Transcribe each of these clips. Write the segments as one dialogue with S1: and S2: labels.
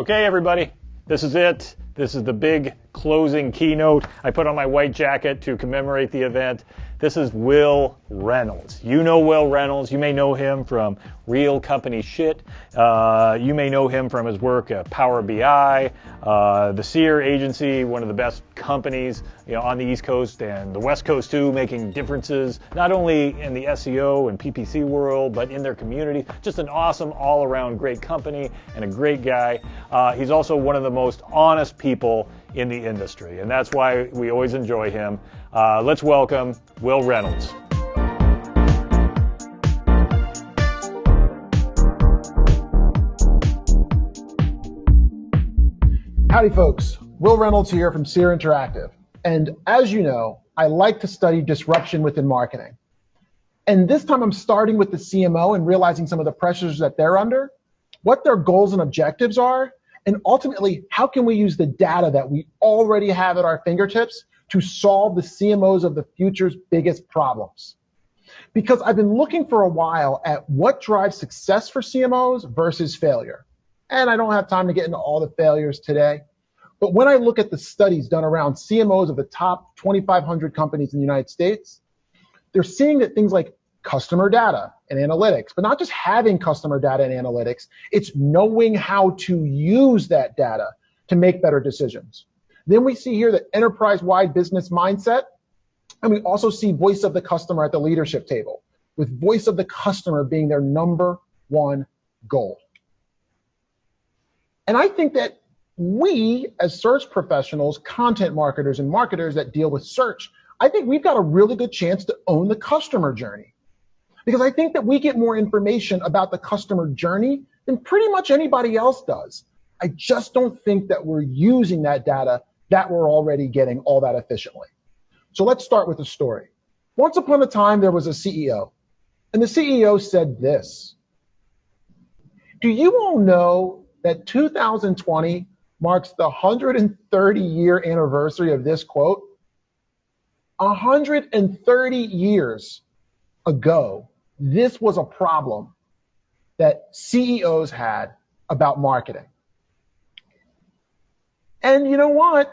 S1: Okay, everybody, this is it. This is the big closing keynote I put on my white jacket to commemorate the event. This is Will Reynolds. You know Will Reynolds. You may know him from Real Company Shit. Uh, you may know him from his work at Power BI, uh, the Seer Agency, one of the best companies you know, on the East Coast and the West Coast too, making differences not only in the SEO and PPC world, but in their community. Just an awesome, all-around great company and a great guy. Uh, he's also one of the most honest people in the industry, and that's why we always enjoy him. Uh, let's welcome Will Reynolds.
S2: Howdy, folks. Will Reynolds here from Seer Interactive. And as you know, I like to study disruption within marketing. And this time I'm starting with the CMO and realizing some of the pressures that they're under, what their goals and objectives are, and ultimately, how can we use the data that we already have at our fingertips to solve the CMOs of the future's biggest problems? Because I've been looking for a while at what drives success for CMOs versus failure. And I don't have time to get into all the failures today. But when I look at the studies done around CMOs of the top 2,500 companies in the United States, they're seeing that things like customer data and analytics, but not just having customer data and analytics, it's knowing how to use that data to make better decisions. Then we see here the enterprise-wide business mindset, and we also see voice of the customer at the leadership table, with voice of the customer being their number one goal. And I think that we, as search professionals, content marketers, and marketers that deal with search, I think we've got a really good chance to own the customer journey. Because I think that we get more information about the customer journey than pretty much anybody else does. I just don't think that we're using that data that we're already getting all that efficiently. So let's start with a story. Once upon a time, there was a CEO, and the CEO said this. Do you all know that 2020 marks the 130 year anniversary of this quote? 130 years ago, this was a problem that CEOs had about marketing. And you know what?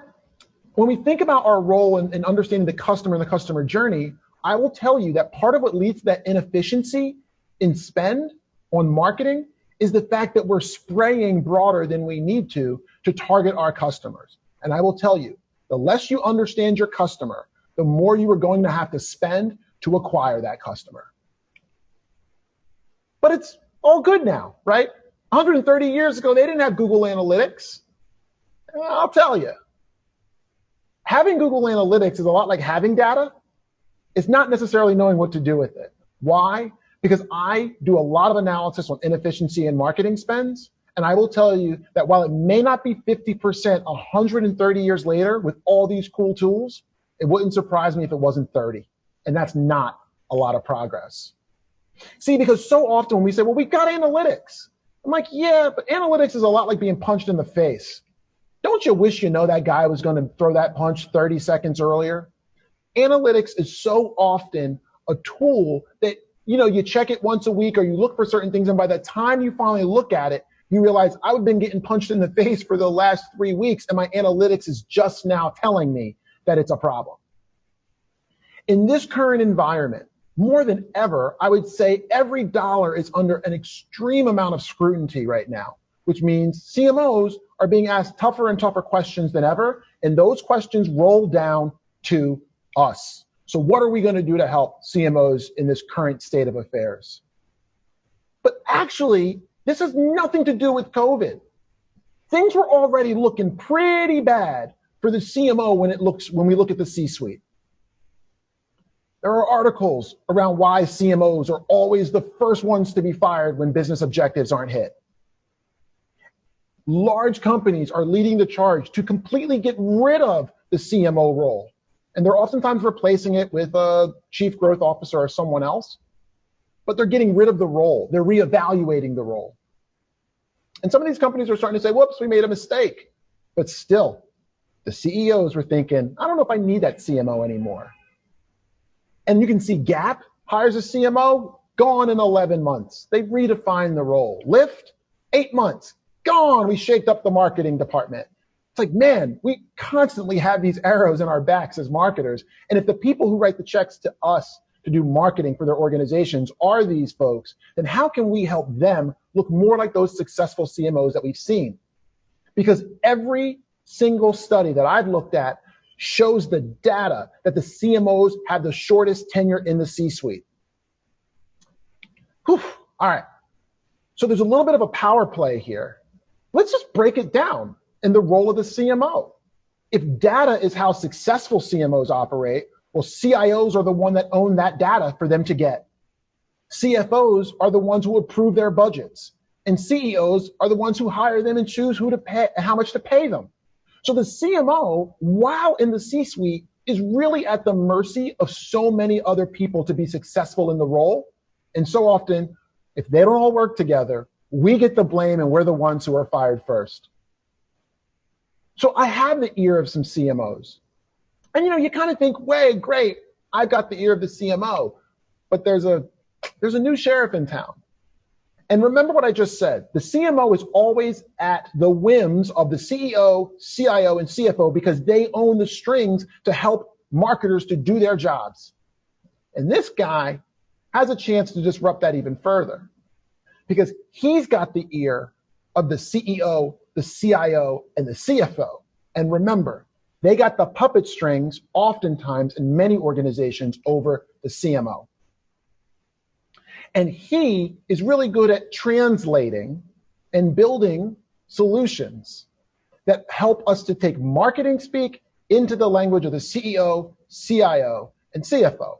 S2: When we think about our role in, in, understanding the customer and the customer journey, I will tell you that part of what leads to that inefficiency in spend on marketing is the fact that we're spraying broader than we need to to target our customers. And I will tell you, the less you understand your customer, the more you are going to have to spend to acquire that customer. But it's all good now, right? 130 years ago, they didn't have Google Analytics. I'll tell you, having Google Analytics is a lot like having data. It's not necessarily knowing what to do with it. Why? Because I do a lot of analysis on inefficiency in marketing spends. And I will tell you that while it may not be 50% 130 years later with all these cool tools, it wouldn't surprise me if it wasn't 30. And that's not a lot of progress. See, because so often when we say, well, we've got analytics. I'm like, yeah, but analytics is a lot like being punched in the face. Don't you wish you know that guy was going to throw that punch 30 seconds earlier? Analytics is so often a tool that, you know, you check it once a week or you look for certain things. And by the time you finally look at it, you realize I've been getting punched in the face for the last three weeks and my analytics is just now telling me that it's a problem. In this current environment, more than ever, I would say every dollar is under an extreme amount of scrutiny right now, which means CMOs are being asked tougher and tougher questions than ever. And those questions roll down to us. So what are we going to do to help CMOs in this current state of affairs? But actually, this has nothing to do with COVID. Things were already looking pretty bad for the CMO when it looks when we look at the C-suite. There are articles around why CMOs are always the first ones to be fired when business objectives aren't hit. Large companies are leading the charge to completely get rid of the CMO role. And they're oftentimes replacing it with a chief growth officer or someone else. But they're getting rid of the role. They're reevaluating the role. And some of these companies are starting to say, whoops, we made a mistake. But still, the CEOs were thinking, I don't know if I need that CMO anymore. And you can see Gap hires a CMO, gone in 11 months. They redefined the role. Lyft, eight months, gone. We shaked up the marketing department. It's like, man, we constantly have these arrows in our backs as marketers. And if the people who write the checks to us to do marketing for their organizations are these folks, then how can we help them look more like those successful CMOs that we've seen? Because every single study that I've looked at shows the data that the CMOs have the shortest tenure in the C-suite. All right. So there's a little bit of a power play here. Let's just break it down in the role of the CMO. If data is how successful CMOs operate, well, CIOs are the one that own that data for them to get. CFOs are the ones who approve their budgets. And CEOs are the ones who hire them and choose who to pay how much to pay them. So the CMO, while in the C-suite, is really at the mercy of so many other people to be successful in the role. And so often, if they don't all work together, we get the blame and we're the ones who are fired first. So I have the ear of some CMOs. And you know, you kind of think, way, great, I've got the ear of the CMO, but there's a there's a new sheriff in town. And remember what I just said. The CMO is always at the whims of the CEO, CIO, and CFO because they own the strings to help marketers to do their jobs. And this guy has a chance to disrupt that even further because he's got the ear of the CEO, the CIO, and the CFO. And remember, they got the puppet strings oftentimes in many organizations over the CMO. And he is really good at translating and building solutions that help us to take marketing speak into the language of the CEO, CIO, and CFO.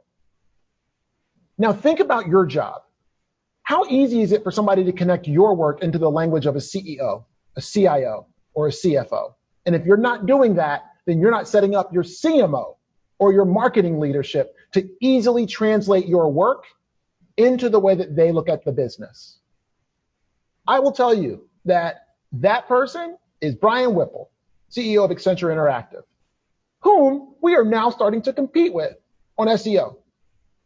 S2: Now think about your job. How easy is it for somebody to connect your work into the language of a CEO, a CIO, or a CFO? And if you're not doing that, then you're not setting up your CMO or your marketing leadership to easily translate your work into the way that they look at the business. I will tell you that that person is Brian Whipple, CEO of Accenture Interactive, whom we are now starting to compete with on SEO.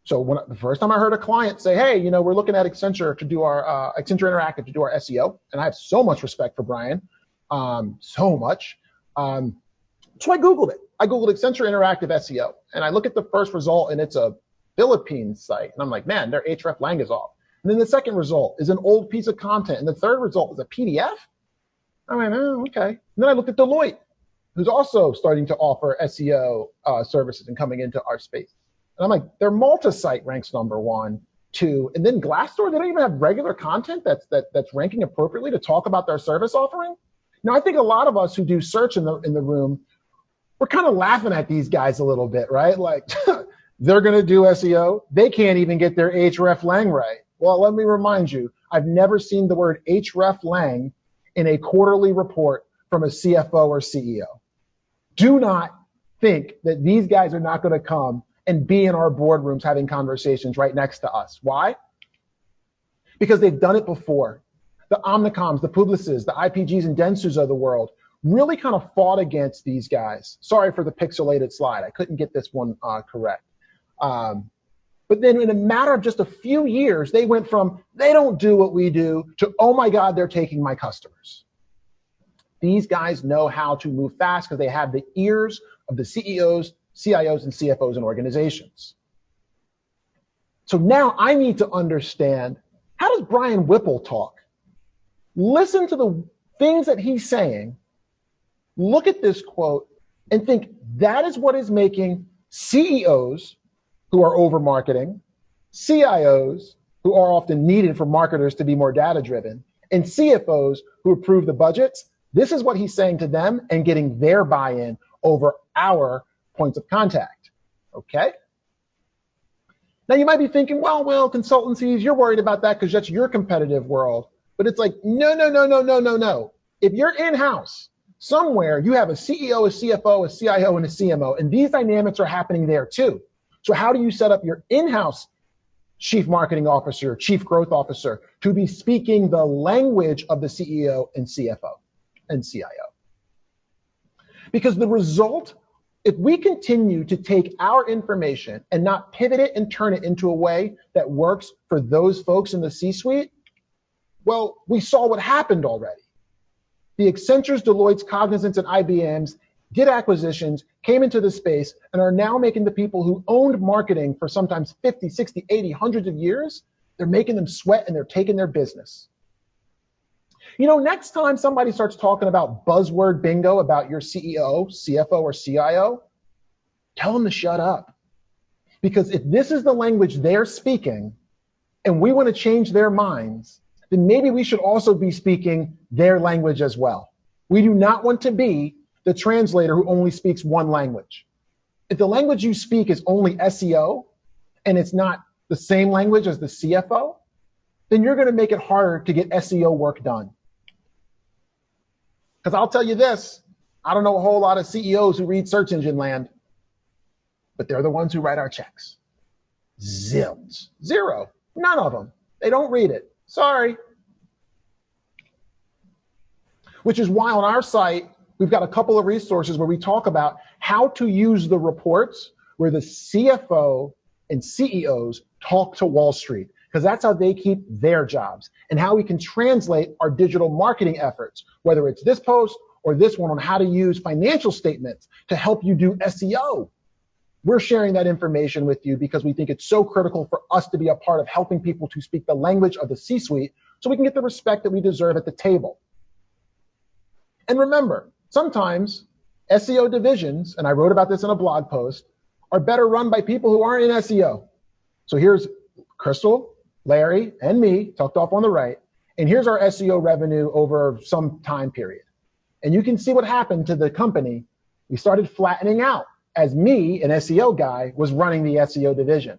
S2: So when the first time I heard a client say, "Hey, you know, we're looking at Accenture to do our uh, Accenture Interactive to do our SEO," and I have so much respect for Brian, um, so much. Um, so I Googled it. I Googled Accenture Interactive SEO, and I look at the first result, and it's a Philippines site. And I'm like, man, their hreflang is off. And then the second result is an old piece of content, and the third result is a PDF. I went, oh, okay. And then I looked at Deloitte, who's also starting to offer SEO uh, services and coming into our space. And I'm like, their Malta site ranks number one, two, and then Glassdoor, they don't even have regular content that's that, that's ranking appropriately to talk about their service offering. Now, I think a lot of us who do search in the in the room we're kind of laughing at these guys a little bit, right? Like they're going to do SEO. They can't even get their hreflang right. Well, let me remind you, I've never seen the word hreflang in a quarterly report from a CFO or CEO. Do not think that these guys are not going to come and be in our boardrooms having conversations right next to us. Why? Because they've done it before. The Omnicoms, the Publicis, the IPGs and Dentsus of the world really kind of fought against these guys. Sorry for the pixelated slide. I couldn't get this one uh, correct. Um, but then in a matter of just a few years, they went from they don't do what we do to oh my God, they're taking my customers. These guys know how to move fast because they have the ears of the CEOs, CIOs, and CFOs in organizations. So now I need to understand how does Brian Whipple talk? Listen to the things that he's saying look at this quote and think that is what is making CEOs who are over marketing, CIOs who are often needed for marketers to be more data driven, and CFOs who approve the budgets. This is what he's saying to them and getting their buy in over our points of contact. Okay? Now you might be thinking, well, well, consultancies, you're worried about that because that's your competitive world. But it's like, no, no, no, no, no, no, no. If you're in house somewhere you have a CEO, a CFO, a CIO, and a CMO, and these dynamics are happening there too. So how do you set up your in-house chief marketing officer, chief growth officer to be speaking the language of the CEO and CFO and CIO? Because the result, if we continue to take our information and not pivot it and turn it into a way that works for those folks in the C-suite, well, we saw what happened already The Accentures, Deloitte's, Cognizants, and IBMs did acquisitions, came into the space, and are now making the people who owned marketing for sometimes 50, 60, 80, hundreds of years, they're making them sweat and they're taking their business. You know, next time somebody starts talking about buzzword bingo about your CEO, CFO, or CIO, tell them to shut up. Because if this is the language they're speaking and we want to change their minds, then maybe we should also be speaking their language as well. We do not want to be the translator who only speaks one language. If the language you speak is only SEO and it's not the same language as the CFO, then you're going to make it harder to get SEO work done. Because I'll tell you this, I don't know a whole lot of CEOs who read search engine land, but they're the ones who write our checks. Zilch. Zero. None of them. They don't read it. Sorry. Which is why on our site, we've got a couple of resources where we talk about how to use the reports where the CFO and CEOs talk to Wall Street, because that's how they keep their jobs and how we can translate our digital marketing efforts, whether it's this post or this one on how to use financial statements to help you do SEO. We're sharing that information with you because we think it's so critical for us to be a part of helping people to speak the language of the C suite so we can get the respect that we deserve at the table. And remember, sometimes SEO divisions, and I wrote about this in a blog post, are better run by people who aren't in SEO. So here's Crystal, Larry, and me, tucked off on the right. And here's our SEO revenue over some time period. And you can see what happened to the company. We started flattening out as me, an SEO guy, was running the SEO division.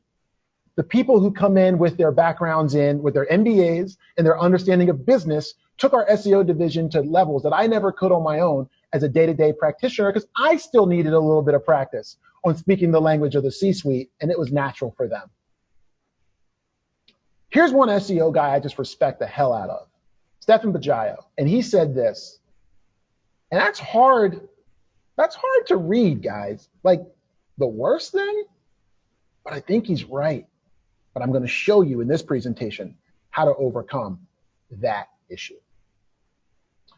S2: The people who come in with their backgrounds in, with their MBAs and their understanding of business, took our SEO division to levels that I never could on my own as a day to day practitioner because I still needed a little bit of practice on speaking the language of the C suite, and it was natural for them. Here's one SEO guy I just respect the hell out of Stephan Bajaio. And he said this, and that's hard that's hard to read, guys. Like the worst thing, but I think he's right. But I'm going to show you in this presentation how to overcome that issue.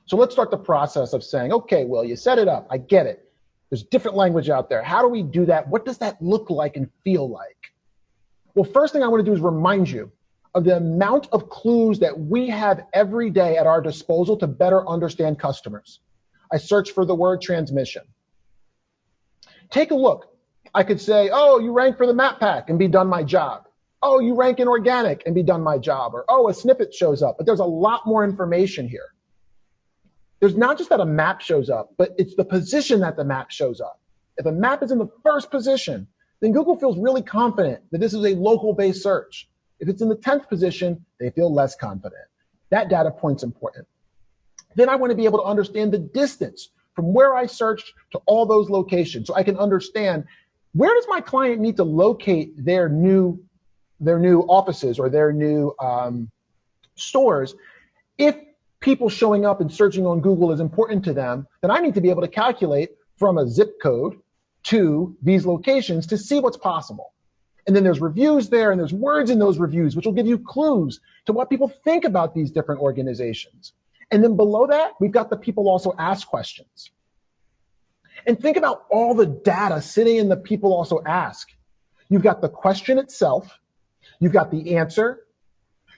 S2: So let's start the process of saying, okay, well, you set it up. I get it. There's different language out there. How do we do that? What does that look like and feel like? Well, first thing I want to do is remind you of the amount of clues that we have every day at our disposal to better understand customers. I search for the word transmission. Take a look. I could say, oh, you rank for the map pack and be done my job. Oh, you rank in organic and be done my job. Or, oh, a snippet shows up. But there's a lot more information here. There's not just that a map shows up, but it's the position that the map shows up. If a map is in the first position, then Google feels really confident that this is a local based search. If it's in the 10th position, they feel less confident. That data point's important. Then I want to be able to understand the distance from where I searched to all those locations so I can understand where does my client need to locate their new their new offices or their new um, stores if people showing up and searching on Google is important to them, then I need to be able to calculate from a zip code to these locations to see what's possible. And then there's reviews there and there's words in those reviews, which will give you clues to what people think about these different organizations. And then below that, we've got the people also ask questions. And think about all the data sitting in the people also ask. You've got the question itself. You've got the answer.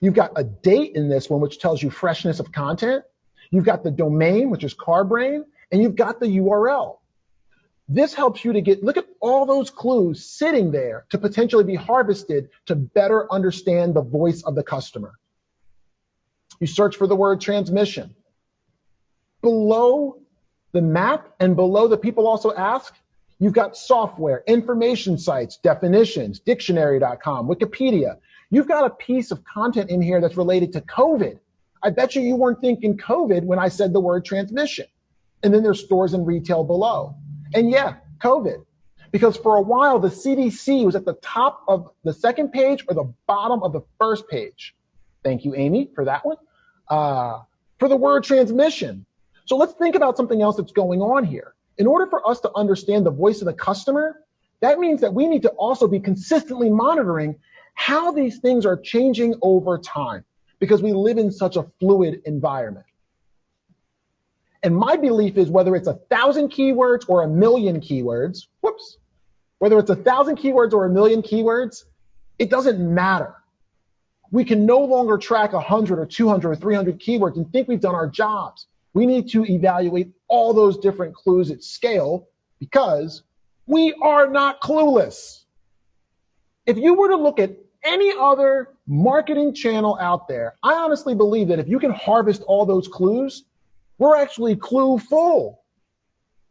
S2: You've got a date in this one, which tells you freshness of content. You've got the domain, which is CarBrain, and you've got the URL. This helps you to get, look at all those clues sitting there to potentially be harvested to better understand the voice of the customer. You search for the word transmission. Below the map and below the people also ask, you've got software, information sites, definitions, dictionary.com, Wikipedia. You've got a piece of content in here that's related to COVID. I bet you you weren't thinking COVID when I said the word transmission. And then there's stores and retail below. And yeah, COVID. Because for a while, the CDC was at the top of the second page or the bottom of the first page. Thank you, Amy, for that one uh, for the word transmission. So let's think about something else that's going on here. In order for us to understand the voice of the customer, that means that we need to also be consistently monitoring how these things are changing over time because we live in such a fluid environment. And my belief is whether it's a thousand keywords or a million keywords, whoops, whether it's a thousand keywords or a million keywords, it doesn't matter. We can no longer track 100 or 200 or 300 keywords and think we've done our jobs. We need to evaluate all those different clues at scale because we are not clueless. If you were to look at any other marketing channel out there, I honestly believe that if you can harvest all those clues, we're actually clue full.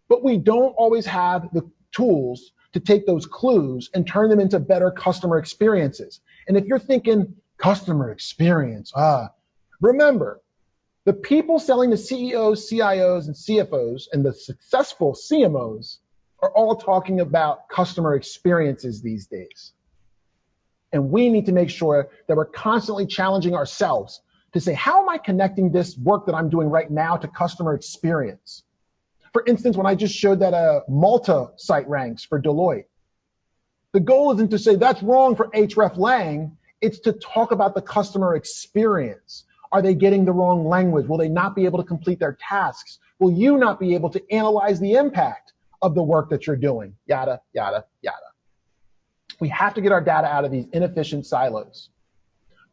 S2: But we don't always have the tools to take those clues and turn them into better customer experiences. And if you're thinking customer experience, ah, remember, the people selling to CEOs, CIOs, and CFOs and the successful CMOs are all talking about customer experiences these days. And we need to make sure that we're constantly challenging ourselves to say, how am I connecting this work that I'm doing right now to customer experience? For instance, when I just showed that a uh, Malta site ranks for Deloitte, the goal isn't to say that's wrong for hreflang. It's to talk about the customer experience. Are they getting the wrong language? Will they not be able to complete their tasks? Will you not be able to analyze the impact of the work that you're doing? Yada, yada, yada. We have to get our data out of these inefficient silos.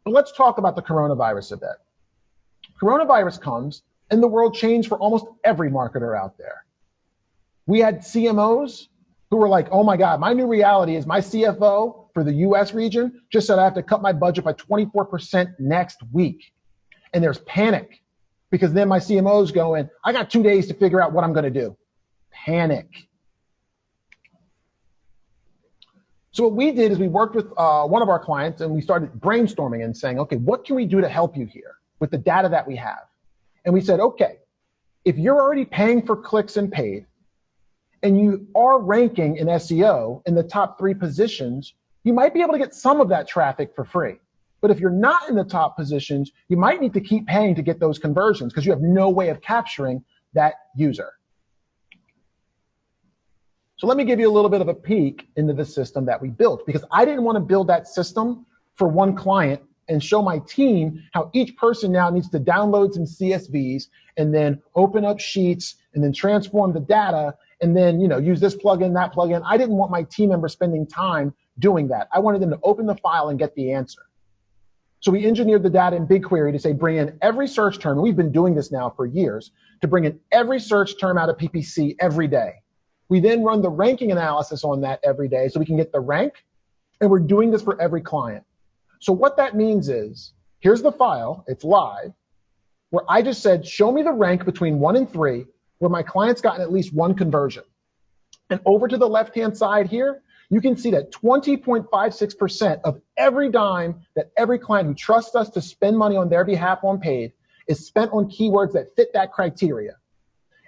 S2: But let's talk about the coronavirus a bit. Coronavirus comes and the world changed for almost every marketer out there. We had CMOs who were like, oh my God, my new reality is my CFO for the US region just said I have to cut my budget by 24% next week. And there's panic because then my CMO's going, I got two days to figure out what I'm going to do. Panic. So what we did is we worked with uh, one of our clients and we started brainstorming and saying, okay, what can we do to help you here with the data that we have? And we said, okay, if you're already paying for clicks and paid, and you are ranking in SEO in the top three positions, you might be able to get some of that traffic for free. But if you're not in the top positions, you might need to keep paying to get those conversions because you have no way of capturing that user. So let me give you a little bit of a peek into the system that we built because I didn't want to build that system for one client and show my team how each person now needs to download some CSVs and then open up sheets and then transform the data and then you know use this plugin, that plugin. I didn't want my team members spending time doing that. I wanted them to open the file and get the answer. So we engineered the data in BigQuery to say bring in every search term. We've been doing this now for years to bring in every search term out of PPC every day. We then run the ranking analysis on that every day so we can get the rank, and we're doing this for every client. So what that means is, here's the file, it's live, where I just said, show me the rank between one and three, where my client's gotten at least one conversion. And over to the left-hand side here, you can see that 20.56% of every dime that every client who trusts us to spend money on their behalf on paid is spent on keywords that fit that criteria.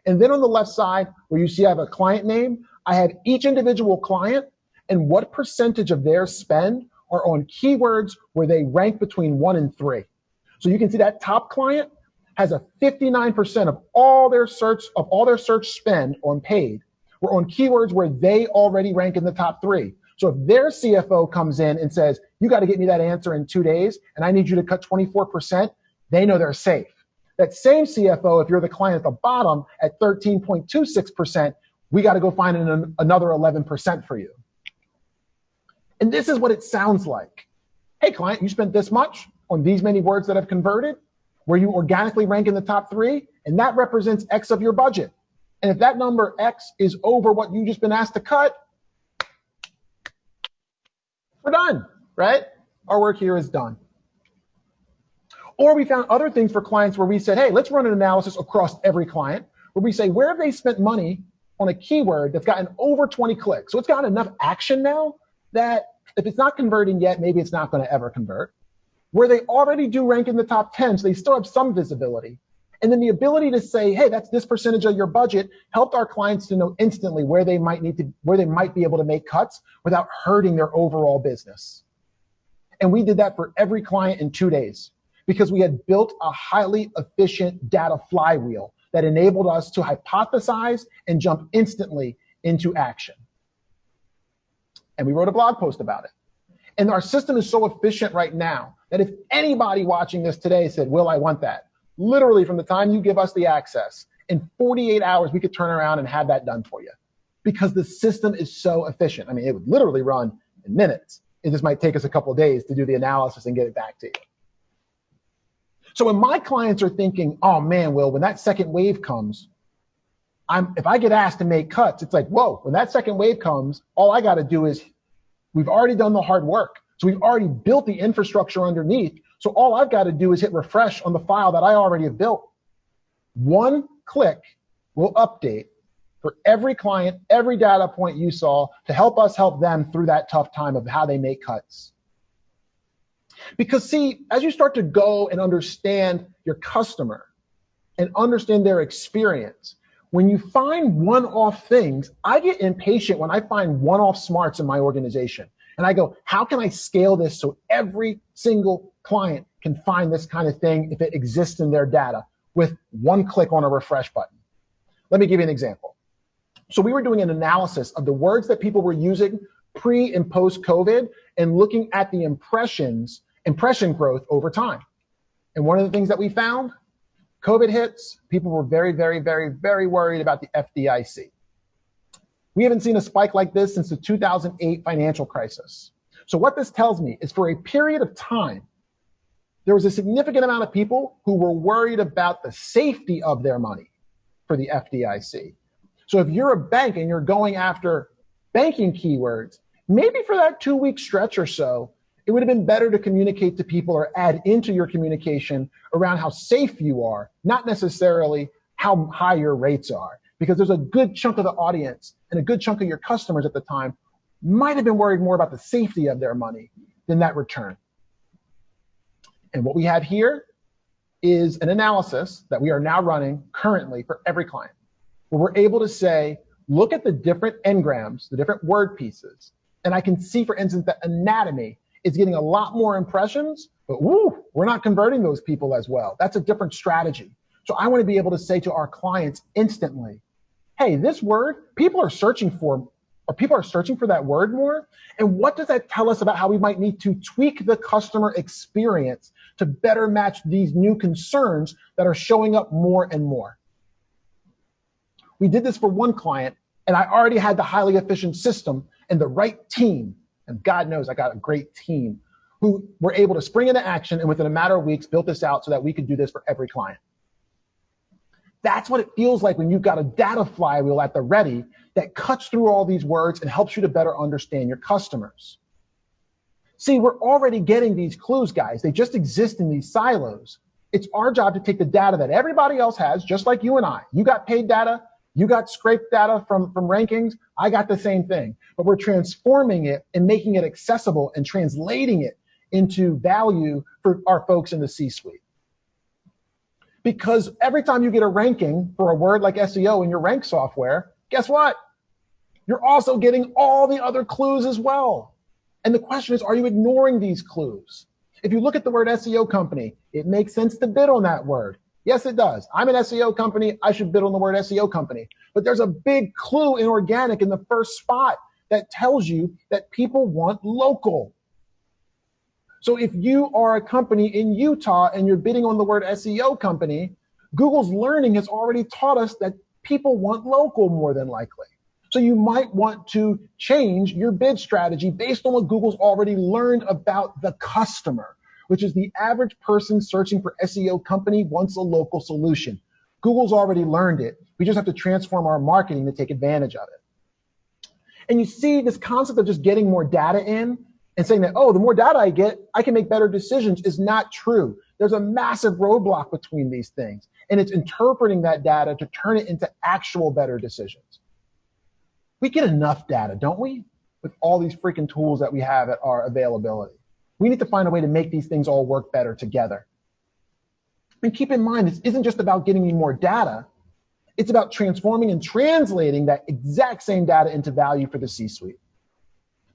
S2: And then on the left side, where you see I have a client name, I have each individual client and what percentage of their spend are on keywords where they rank between one and three. So you can see that top client has a 59% of all their search of all their search spend on paid were on keywords where they already rank in the top three. So if their CFO comes in and says, you got to get me that answer in two days and I need you to cut 24%, they know they're safe. That same CFO, if you're the client at the bottom at 13.26%, we got to go find an, another 11% for you. And this is what it sounds like. Hey, client, you spent this much on these many words that have converted, where you organically rank in the top three, and that represents X of your budget. And if that number X is over what you've just been asked to cut, we're done, right? Our work here is done. Or we found other things for clients where we said, hey, let's run an analysis across every client where we say, where have they spent money on a keyword that's gotten over 20 clicks? So it's gotten enough action now that if it's not converting yet, maybe it's not going to ever convert. Where they already do rank in the top 10, so they still have some visibility. And then the ability to say, hey, that's this percentage of your budget helped our clients to know instantly where they might need to, where they might be able to make cuts without hurting their overall business. And we did that for every client in two days because we had built a highly efficient data flywheel that enabled us to hypothesize and jump instantly into action. And we wrote a blog post about it. And our system is so efficient right now that if anybody watching this today said, Will, I want that, literally from the time you give us the access In 48 hours, we could turn around and have that done for you because the system is so efficient. I mean, it would literally run in minutes. It just might take us a couple days to do the analysis and get it back to you. So when my clients are thinking, oh man, Will, when that second wave comes, I'm, if I get asked to make cuts, it's like, whoa, when that second wave comes, all I got to do is we've already done the hard work. So we've already built the infrastructure underneath. So all I've got to do is hit refresh on the file that I already have built. One click will update for every client, every data point you saw to help us help them through that tough time of how they make cuts. Because see, as you start to go and understand your customer and understand their experience, when you find one-off things, I get impatient when I find one-off smarts in my organization. And I go, how can I scale this so every single client can find this kind of thing if it exists in their data with one click on a refresh button? Let me give you an example. So we were doing an analysis of the words that people were using pre and post COVID and looking at the impressions impression growth over time. And one of the things that we found, COVID hits, people were very, very, very, very worried about the FDIC. We haven't seen a spike like this since the 2008 financial crisis. So what this tells me is for a period of time, there was a significant amount of people who were worried about the safety of their money for the FDIC. So if you're a bank and you're going after banking keywords, maybe for that two week stretch or so, it would have been better to communicate to people or add into your communication around how safe you are, not necessarily how high your rates are. Because there's a good chunk of the audience and a good chunk of your customers at the time might have been worried more about the safety of their money than that return. And what we have here is an analysis that we are now running currently for every client, where we're able to say, look at the different n-grams, the different word pieces, and I can see, for instance, that anatomy is getting a lot more impressions, but woo, we're not converting those people as well. That's a different strategy. So I want to be able to say to our clients instantly, hey, this word, people are searching for, or people are searching for that word more. And what does that tell us about how we might need to tweak the customer experience to better match these new concerns that are showing up more and more? We did this for one client, and I already had the highly efficient system and the right team and God knows I got a great team who were able to spring into action and within a matter of weeks built this out so that we could do this for every client. That's what it feels like when you've got a data flywheel at the ready that cuts through all these words and helps you to better understand your customers. See, we're already getting these clues, guys. They just exist in these silos. It's our job to take the data that everybody else has, just like you and I. You got paid data, you got scraped data from, from rankings, I got the same thing but we're transforming it and making it accessible and translating it into value for our folks in the C-suite. Because every time you get a ranking for a word like SEO in your rank software, guess what? You're also getting all the other clues as well. And the question is, are you ignoring these clues? If you look at the word SEO company, it makes sense to bid on that word. Yes, it does. I'm an SEO company. I should bid on the word SEO company. But there's a big clue in organic in the first spot that tells you that people want local. So if you are a company in Utah and you're bidding on the word SEO company, Google's learning has already taught us that people want local more than likely. So you might want to change your bid strategy based on what Google's already learned about the customer, which is the average person searching for SEO company wants a local solution. Google's already learned it. We just have to transform our marketing to take advantage of it. And you see this concept of just getting more data in and saying that, oh, the more data I get, I can make better decisions is not true. There's a massive roadblock between these things. And it's interpreting that data to turn it into actual better decisions. We get enough data, don't we? With all these freaking tools that we have at our availability. We need to find a way to make these things all work better together. And keep in mind, this isn't just about getting me more data. It's about transforming and translating that exact same data into value for the C-suite.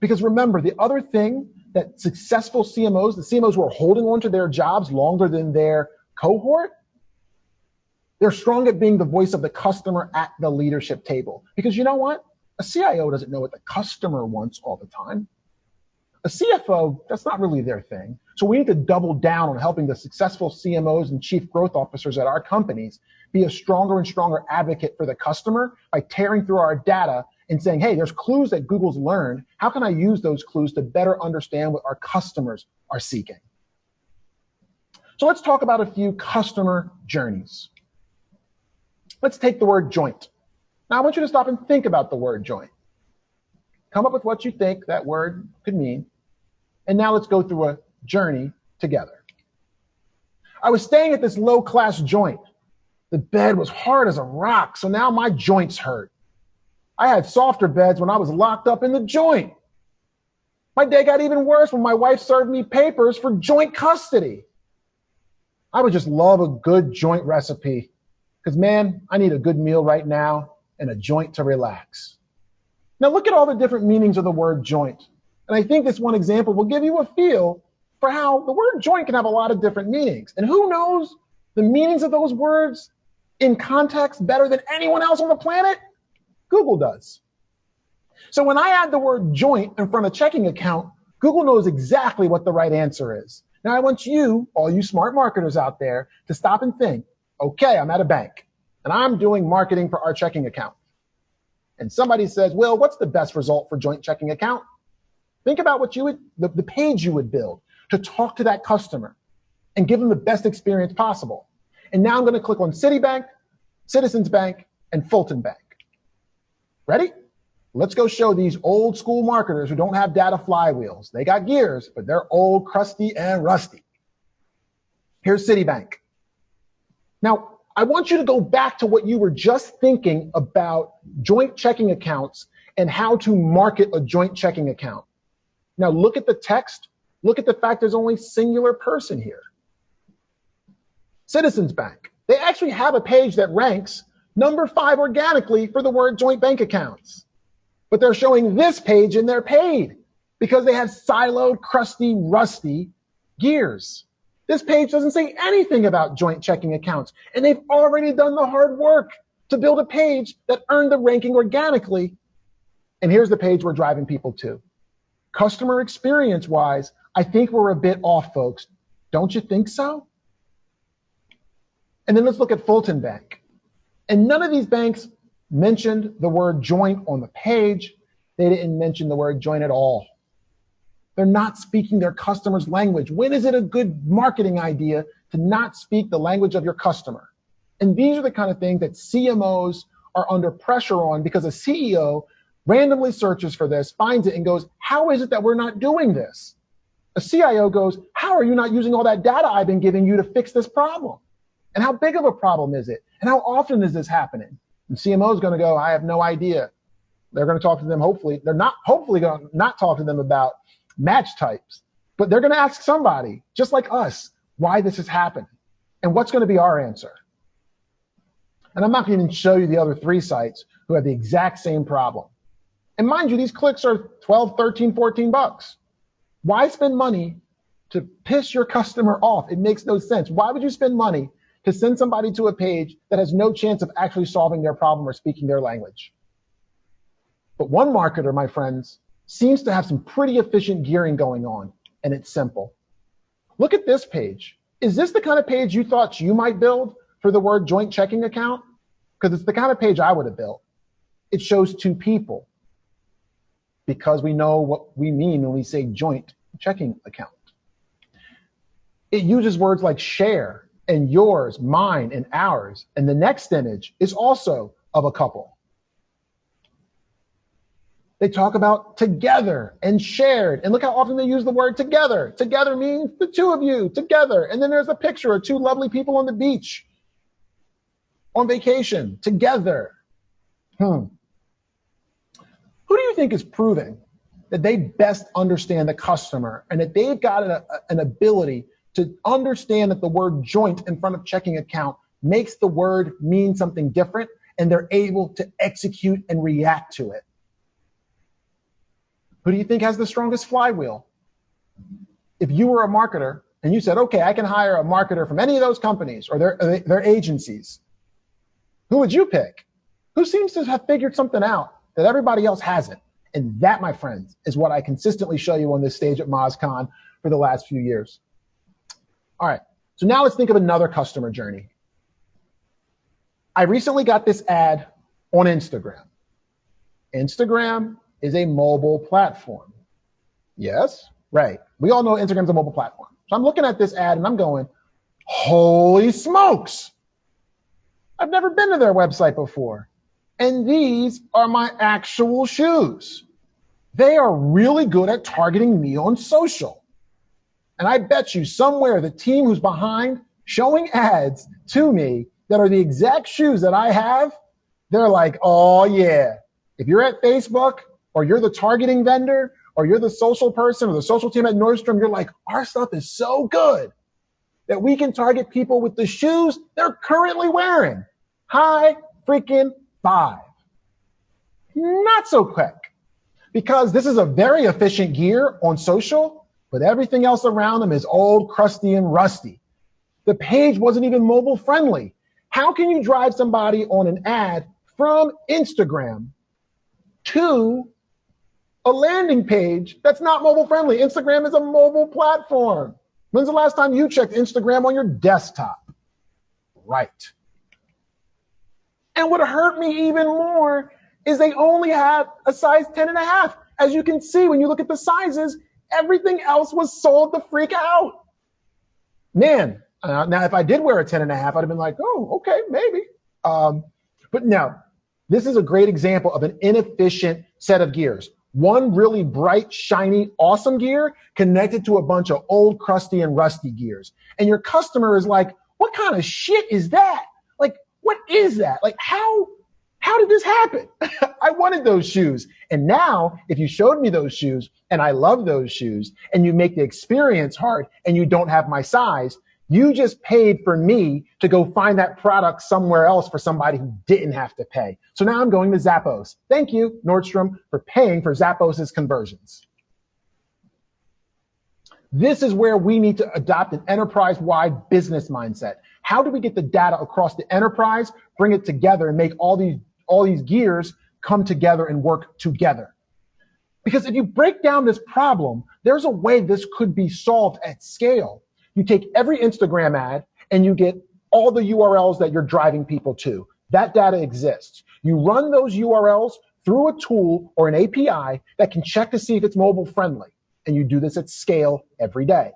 S2: Because remember, the other thing that successful CMOs, the CMOs who are holding on to their jobs longer than their cohort, they're strong at being the voice of the customer at the leadership table. Because you know what? A CIO doesn't know what the customer wants all the time. A CFO, that's not really their thing. So we need to double down on helping the successful CMOs and chief growth officers at our companies be a stronger and stronger advocate for the customer by tearing through our data and saying, hey, there's clues that Google's learned. How can I use those clues to better understand what our customers are seeking? So let's talk about a few customer journeys. Let's take the word joint. Now I want you to stop and think about the word joint. Come up with what you think that word could mean. And now let's go through a journey together. I was staying at this low class joint. The bed was hard as a rock, so now my joints hurt. I had softer beds when I was locked up in the joint. My day got even worse when my wife served me papers for joint custody. I would just love a good joint recipe because, man, I need a good meal right now and a joint to relax. Now, look at all the different meanings of the word joint. And I think this one example will give you a feel for how the word joint can have a lot of different meanings. And who knows the meanings of those words in context better than anyone else on the planet? Google does. So when I add the word joint in front of checking account, Google knows exactly what the right answer is. Now I want you, all you smart marketers out there, to stop and think, okay, I'm at a bank and I'm doing marketing for our checking account. And somebody says, well, what's the best result for joint checking account? Think about what you would, the, the page you would build to talk to that customer and give them the best experience possible. And now I'm going to click on Citibank, Citizens Bank, and Fulton Bank. Ready? Let's go show these old school marketers who don't have data flywheels. They got gears, but they're old, crusty, and rusty. Here's Citibank. Now, I want you to go back to what you were just thinking about joint checking accounts and how to market a joint checking account. Now, look at the text. Look at the fact there's only singular person here. Citizens Bank. They actually have a page that ranks number five organically for the word joint bank accounts but they're showing this page in their paid because they have siloed, crusty, rusty gears. This page doesn't say anything about joint checking accounts, and they've already done the hard work to build a page that earned the ranking organically. And here's the page we're driving people to. Customer experience wise, I think we're a bit off, folks. Don't you think so? And then let's look at Fulton Bank. And none of these banks mentioned the word joint on the page. They didn't mention the word joint at all. They're not speaking their customer's language. When is it a good marketing idea to not speak the language of your customer? And these are the kind of things that CMOs are under pressure on because a CEO randomly searches for this, finds it, and goes, How is it that we're not doing this? A CIO goes, How are you not using all that data I've been giving you to fix this problem? And how big of a problem is it? And how often is this happening? And CMO is going to go, I have no idea. They're going to talk to them. Hopefully, they're not hopefully going to not talk to them about match types, but they're going to ask somebody just like us why this has happened and what's going to be our answer. And I'm not going to even show you the other three sites who have the exact same problem. And mind you, these clicks are 12, 13, 14 bucks. Why spend money to piss your customer off? It makes no sense. Why would you spend money to send somebody to a page that has no chance of actually solving their problem or speaking their language. But one marketer, my friends, seems to have some pretty efficient gearing going on, and it's simple. Look at this page. Is this the kind of page you thought you might build for the word joint checking account? Because it's the kind of page I would have built. It shows two people because we know what we mean when we say joint checking account. It uses words like share and yours, mine, and ours. And the next image is also of a couple. They talk about together and shared. And look how often they use the word together. Together means the two of you together. And then there's a picture of two lovely people on the beach on vacation together. Hmm. Who do you think is proving that they best understand the customer and that they've got a, an ability to understand that the word joint in front of checking account makes the word mean something different and they're able to execute and react to it. Who do you think has the strongest flywheel? If you were a marketer and you said, okay, I can hire a marketer from any of those companies or their, their agencies, who would you pick? Who seems to have figured something out that everybody else hasn't? And that, my friends, is what I consistently show you on this stage at MozCon for the last few years. All right, so now let's think of another customer journey. I recently got this ad on Instagram. Instagram is a mobile platform. Yes, right. We all know Instagram's a mobile platform. So I'm looking at this ad and I'm going, holy smokes. I've never been to their website before. And these are my actual shoes. They are really good at targeting me on social. And I bet you somewhere the team who's behind showing ads to me that are the exact shoes that I have, they're like, oh yeah. If you're at Facebook or you're the targeting vendor or you're the social person or the social team at Nordstrom, you're like, our stuff is so good that we can target people with the shoes they're currently wearing. High freaking five. Not so quick because this is a very efficient gear on social, but everything else around them is old, crusty, and rusty. The page wasn't even mobile friendly. How can you drive somebody on an ad from Instagram to a landing page that's not mobile friendly. Instagram is a mobile platform. When's the last time you checked Instagram on your desktop? Right. And what hurt me even more is they only had a size 10 and a half. As you can see, when you look at the sizes, everything else was sold the freak out. Man, uh, now if I did wear a 10 and a half, I'd have been like, oh, okay, maybe. Um, but no, this is a great example of an inefficient set of gears. One really bright, shiny, awesome gear connected to a bunch of old, crusty, and rusty gears. And your customer is like, what kind of shit is that? Like, what is that? Like, how, how did this happen? I wanted those shoes. And now, if you showed me those shoes and I love those shoes and you make the experience hard and you don't have my size, you just paid for me to go find that product somewhere else for somebody who didn't have to pay. So now I'm going to Zappos. Thank you, Nordstrom, for paying for Zappos' conversions. This is where we need to adopt an enterprise-wide business mindset. How do we get the data across the enterprise, bring it together, and make all these all these gears come together and work together? Because if you break down this problem, there's a way this could be solved at scale. You take every Instagram ad and you get all the URLs that you're driving people to. That data exists. You run those URLs through a tool or an API that can check to see if it's mobile friendly. And you do this at scale every day.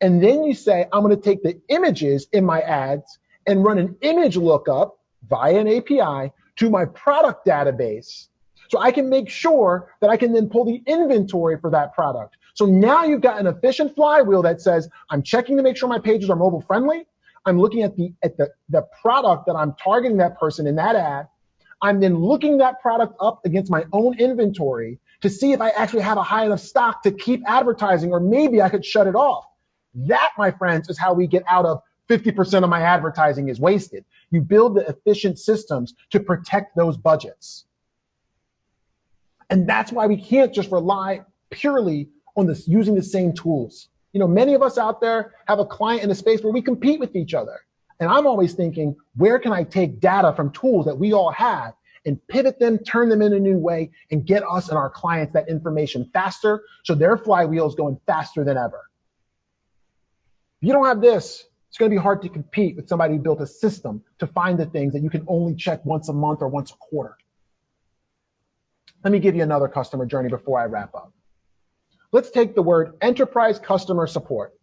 S2: And then you say, I'm going to take the images in my ads and run an image lookup via an API to my product database. So I can make sure that I can then pull the inventory for that product. So now you've got an efficient flywheel that says, I'm checking to make sure my pages are mobile friendly. I'm looking at the at the, the product that I'm targeting that person in that ad. I'm then looking that product up against my own inventory to see if I actually have a high enough stock to keep advertising, or maybe I could shut it off. That, my friends, is how we get out of 50% of my advertising is wasted. You build the efficient systems to protect those budgets. And that's why we can't just rely purely on this using the same tools. You know, many of us out there have a client in a space where we compete with each other. And I'm always thinking, where can I take data from tools that we all have and pivot them, turn them in a new way, and get us and our clients that information faster so their flywheel is going faster than ever. If you don't have this, it's going to be hard to compete with somebody who built a system to find the things that you can only check once a month or once a quarter. Let me give you another customer journey before I wrap up. Let's take the word enterprise customer support.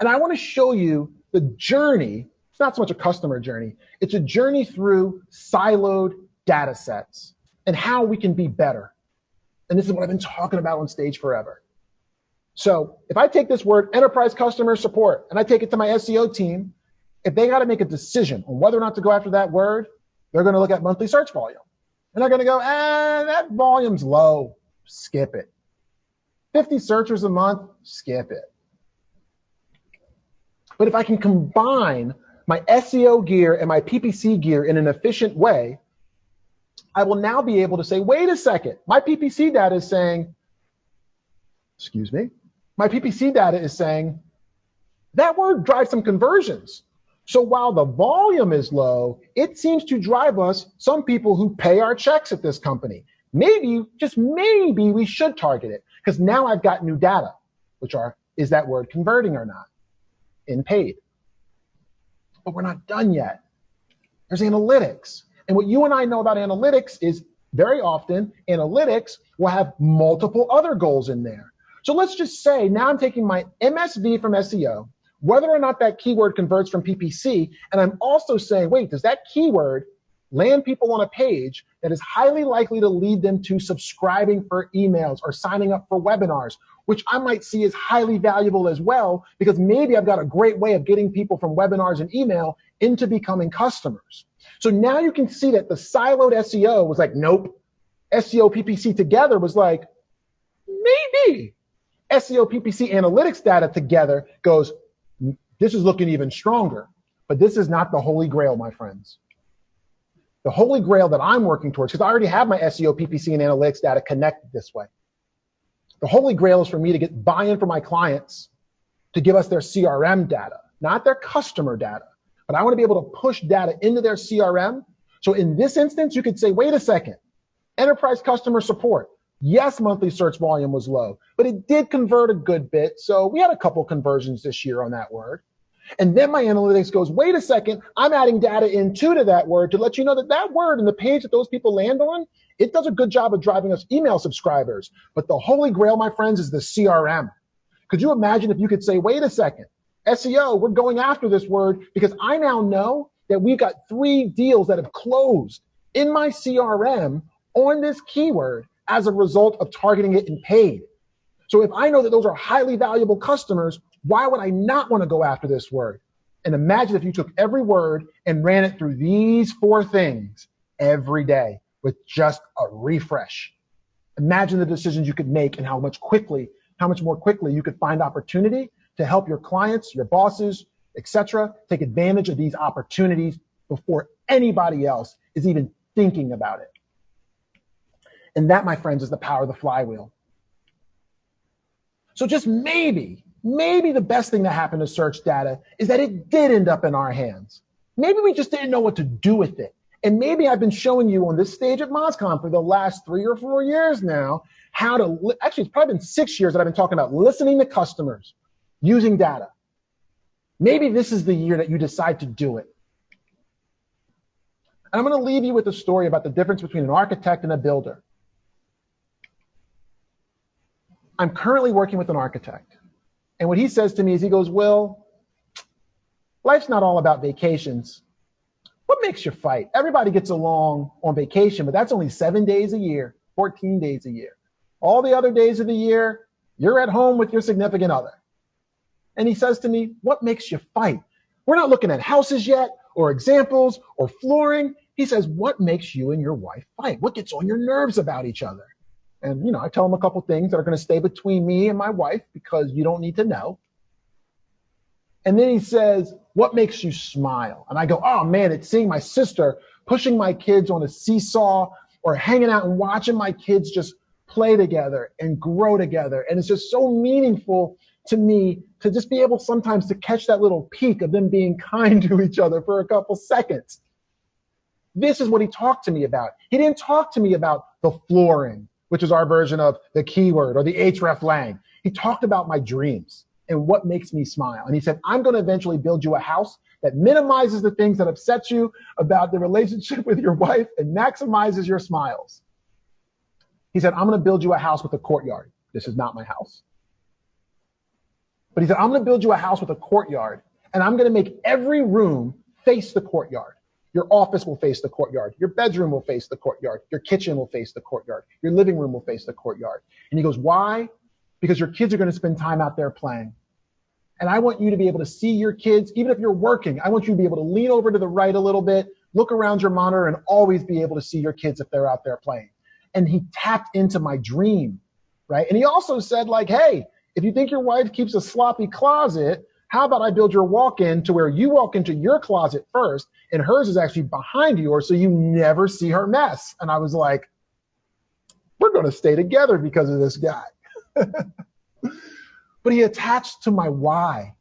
S2: And I want to show you the journey. It's not so much a customer journey. It's a journey through siloed data sets and how we can be better. And this is what I've been talking about on stage forever. So if I take this word enterprise customer support and I take it to my SEO team, if they got to make a decision on whether or not to go after that word, they're going to look at monthly search volume. And they're going to go, eh, that volume's low. Skip it. 50 searchers a month, skip it. But if I can combine my SEO gear and my PPC gear in an efficient way, I will now be able to say, wait a second, my PPC data is saying, excuse me, my PPC data is saying that word drives some conversions. So while the volume is low, it seems to drive us some people who pay our checks at this company. maybe, just maybe we should target it because now I've got new data, which are, is that word converting or not in paid? But we're not done yet. There's analytics. And what you and I know about analytics is very often analytics will have multiple other goals in there. So let's just say now I'm taking my MSV from SEO, whether or not that keyword converts from PPC, and I'm also saying, wait, does that keyword land people on a page that is highly likely to lead them to subscribing for emails or signing up for webinars, which I might see as highly valuable as well, because maybe I've got a great way of getting people from webinars and email into becoming customers. So now you can see that the siloed SEO was like, nope. SEO PPC together was like, maybe. SEO PPC analytics data together goes, this is looking even stronger. But this is not the holy grail, my friends. The holy grail that I'm working towards, because I already have my SEO, PPC, and analytics data connected this way. The holy grail is for me to get buy-in from my clients to give us their CRM data, not their customer data. But I want to be able to push data into their CRM. So in this instance, you could say, wait a second, enterprise customer support. Yes, monthly search volume was low, but it did convert a good bit. So we had a couple conversions this year on that word. And then my analytics goes, wait a second, I'm adding data into to that word to let you know that that word and the page that those people land on, it does a good job of driving us email subscribers. But the holy grail, my friends, is the CRM. Could you imagine if you could say, wait a second, SEO, we're going after this word because I now know that we've got three deals that have closed in my CRM on this keyword as a result of targeting it in paid. So if I know that those are highly valuable customers, why would I not want to go after this word? And imagine if you took every word and ran it through these four things every day with just a refresh. Imagine the decisions you could make and how much quickly, how much more quickly you could find opportunity to help your clients, your bosses, etc., take advantage of these opportunities before anybody else is even thinking about it. And that, my friends, is the power of the flywheel. So just maybe maybe the best thing that happened to search data is that it did end up in our hands. Maybe we just didn't know what to do with it. And maybe I've been showing you on this stage at MozCon for the last three or four years now how to, li- actually, it's probably been six years that I've been talking about listening to customers using data. Maybe this is the year that you decide to do it. And I'm going to leave you with a story about the difference between an architect and a builder. I'm currently working with an architect. And what he says to me is he goes, Wil, life's not all about vacations. What makes you fight? Everybody gets along on vacation, but that's only seven days a year, 14 days a year. All the other days of the year, you're at home with your significant other. And he says to me, What makes you fight? We're not looking at houses yet, or examples, or flooring. He says, What makes you and your wife fight? What gets on your nerves about each other? And, you know, I tell them a couple things that are going to stay between me and my wife because you don't need to know. And then he says, what makes you smile? And I go, oh man, it's seeing my sister pushing my kids on a seesaw or hanging out and watching my kids just play together and grow together. And it's just so meaningful to me to just be able sometimes to catch that little peek of them being kind to each other for a couple seconds. This is what he talked to me about. He didn't talk to me about the flooring which is our version of the keyword or the hreflang. He talked about my dreams and what makes me smile. And he said, I'm going to eventually build you a house that minimizes the things that upset you about the relationship with your wife and maximizes your smiles. He said, I'm going to build you a house with a courtyard. This is not my house. But he said, I'm going to build you a house with a courtyard and I'm going to make every room face the courtyard. Your office will face the courtyard. Your bedroom will face the courtyard. Your kitchen will face the courtyard. Your living room will face the courtyard. And he goes, why? Because your kids are going to spend time out there playing. And I want you to be able to see your kids, even if you're working. I want you to be able to lean over to the right a little bit, look around your monitor, and always be able to see your kids if they're out there playing. And he tapped into my dream, right? And he also said, like, hey, if you think your wife keeps a sloppy closet, how about I build your walk in to where you walk into your closet first and hers is actually behind yours so you never see her mess. And I was like, we're going to stay together because of this guy. but he attached to my why.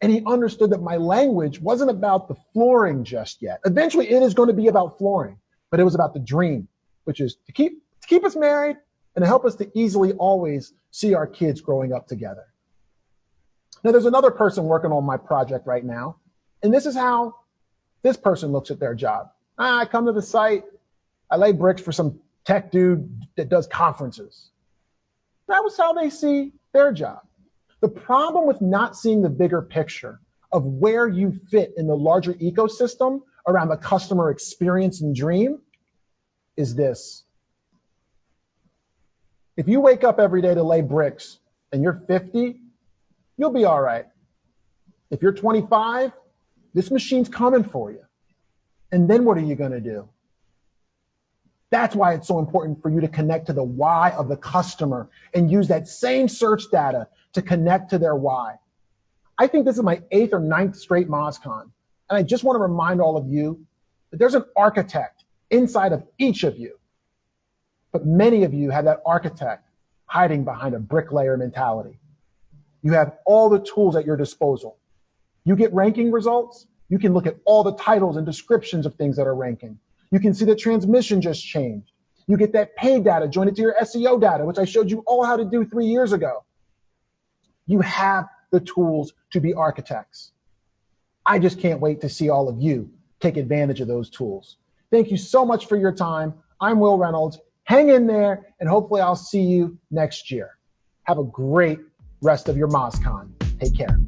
S2: And he understood that my language wasn't about the flooring just yet. Eventually, it is going to be about flooring, but it was about the dream, which is to keep to keep us married and to help us to easily always see our kids growing up together. Now, there's another person working on my project right now, and this is how this person looks at their job. Ah, I come to the site, I lay bricks for some tech dude that does conferences. That was how they see their job. The problem with not seeing the bigger picture of where you fit in the larger ecosystem around the customer experience and dream is this. If you wake up every day to lay bricks and you're 50, you'll be all right. If you're 25, this machine's coming for you. And then what are you going to do? That's why it's so important for you to connect to the why of the customer and use that same search data to connect to their why. I think this is my eighth or ninth straight MozCon. And I just want to remind all of you that there's an architect inside of each of you. But many of you have that architect hiding behind a bricklayer mentality. You have all the tools at your disposal. You get ranking results. You can look at all the titles and descriptions of things that are ranking. You can see the transmission just changed. You get that paid data, join it to your SEO data, which I showed you all how to do three years ago. You have the tools to be architects. I just can't wait to see all of you take advantage of those tools. Thank you so much for your time. I'm Wil Reynolds. Hang in there, and hopefully I'll see you next year. Have a great rest of your MozCon. Take care.